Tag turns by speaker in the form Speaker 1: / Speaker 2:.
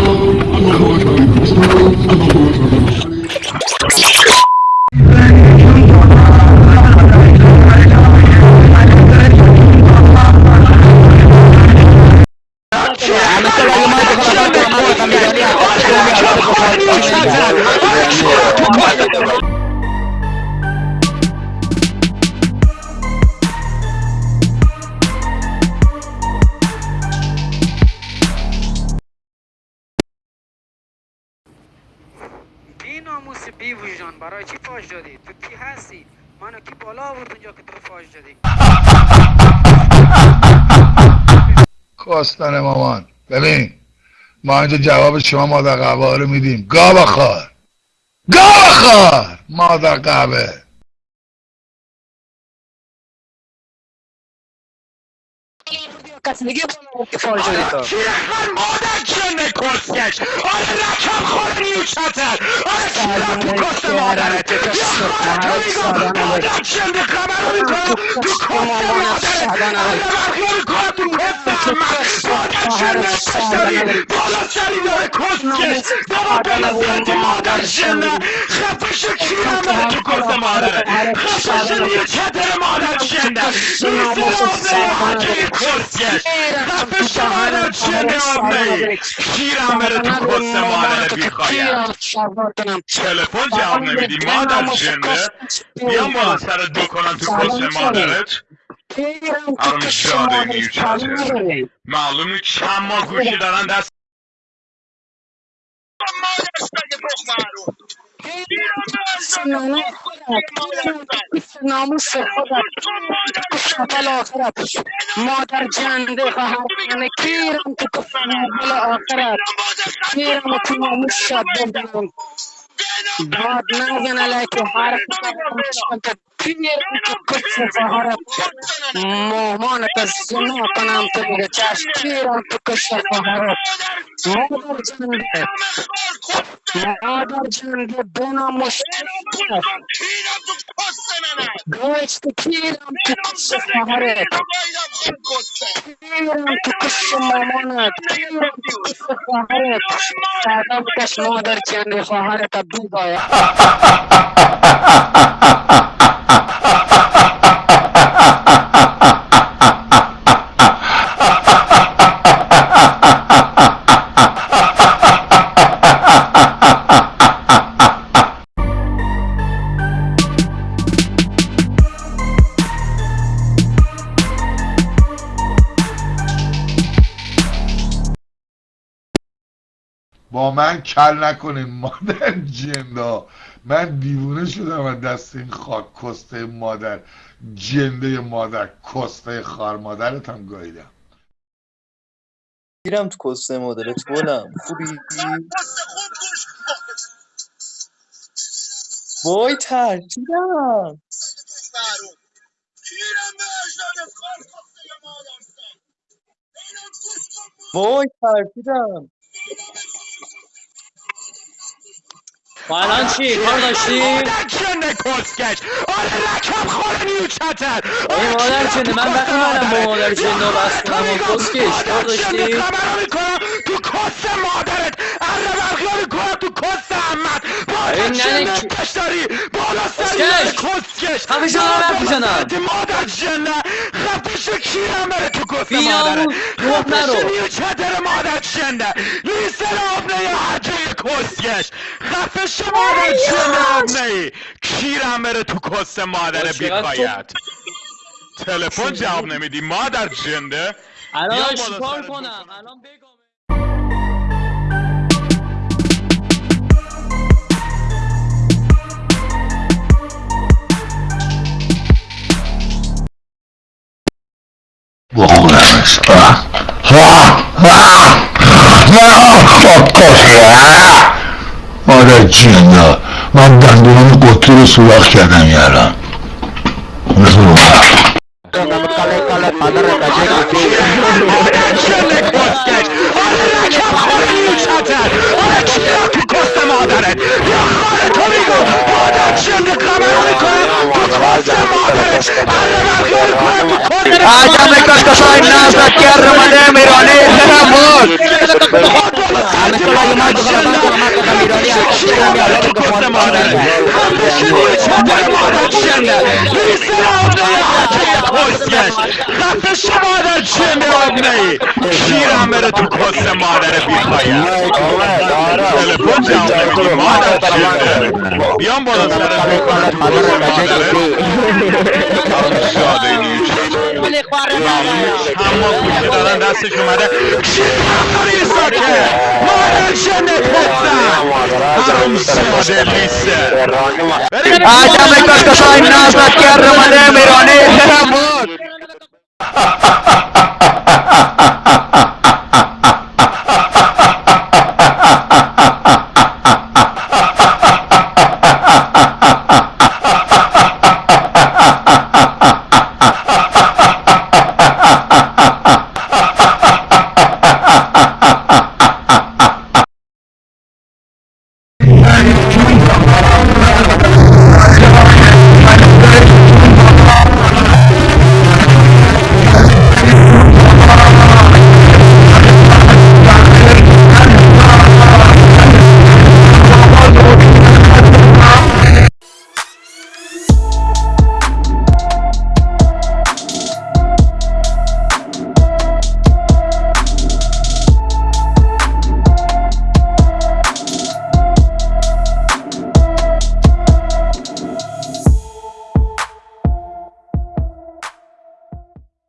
Speaker 1: I'm not going to be وجدان برای چی فاش دادی؟ تو کی هستی؟ منو کی بالا آورد اونجا که تو فاش دادی؟
Speaker 2: کاستن مامان. ببین ما اینجا جواب شما مادر قهوه رو میدیم. گا بخور گا بخور مادر قهوه
Speaker 1: کسی دیگه که فاش دادی تو
Speaker 3: مادر جنه کسکش آره رکم خور نیوچتر آره کیرم تو کست مادرت یا خودتو میگم مادر جنه خبر رو می‌کنم تو کست مادرت آره برخی می‌کنم تو کست من مادر کشتاری بالا سری داره کسکش بابا بلزنتی مادر جنه خفش تو کست مادرت خفش نیوچتر مادر جنه نیست مادر حاجه کسکش خفش مادر جنه آبنه کیرم بره تو مادر بیخوایم تلفن جواب نمیدی. مادر جنده بیام بالا سر دو کنم تو کست مادرت. الان جاده نیوچتر معلوم نیست چند ماه گوشی دارن دست
Speaker 1: ناموس خودت شفل آخرت مادر جنده خواهر کنه کیرم تو کفل آخرت کیرم تو ناموس شد بردم داد نزن علیک حرف نزن کیرم تو کفل خواهرت مامانت از زنا کنم تو بگه چشم کیرم تو کفل خواهرت مادر جنده مادر جنده بنا مشکل گوشت کیرم تو کش خواهرت کیرم تو کش مامانت کیرم تو کش خواهرت سادا بکش مادر جنده خواهرت
Speaker 2: من کل نکنین مادر جندا من دیوونه شدم از دست این خاک کسته مادر. جنده مادر کسته خار مادرت هم گاییدم.
Speaker 4: گیرم تو کسته مادرت گلم خوبی؟ وای ترکیدم وای ترکیدم
Speaker 5: الان چی؟ کار داشتی؟
Speaker 3: مادر جنه کسکش آره رکم خور نیوچتر
Speaker 5: ای مادر جنده من وقتی منم با مادر؟ جنده رو بس کنم و کسکش کار داشتی؟
Speaker 3: خبر می‌کنم تو کست مادرت. اره برخی می‌کنم تو مادر
Speaker 5: این ننه
Speaker 3: جنه
Speaker 5: کی-
Speaker 3: کشتاری بالا سری
Speaker 5: کسکش! خفه شو دارم حرف می‌زنم.
Speaker 3: مادر جنه خفش کیرم بره تو
Speaker 5: بی
Speaker 3: مادرت؟
Speaker 5: ناموس، گفت
Speaker 3: خفش
Speaker 5: نرو.
Speaker 3: نیوچتر مادر جنه لیسر آبنه حجه کسکش. خفش مادر جنه آبنه کیرم بره تو کست مادر بیخوایت تلفن جواب نمیدی. مادر جنده.
Speaker 5: الان چیکار کنم؟ الان بگم
Speaker 2: بخورمش آه. آه. آه. مادر جندا من دندونم قطری رو سوراخ کردم یارم
Speaker 3: آره آره مادرت یا خاره تو میگو مادر جنده خبر می‌کنم تو کست مادرت آره برخی می‌کنم تو کست
Speaker 6: عجب کسکشای نازک گرم ایرانی دلم بود
Speaker 3: بالا سرت مادر تو کس مادره خفه شو نیوچتر مادر جنده ریسه آبنه کسکش خفه شو مادر جنده آبنه کیرم بره تو کس مادر بیخوایم تلفن جواب نمیدی مادر جنده بیام بالا سرت بکنم اما گوشی دادن دستش اومده داری ساکه مادر کسم حرام ساده لیسه
Speaker 1: آدم کسکشای نازد کرمده میرانه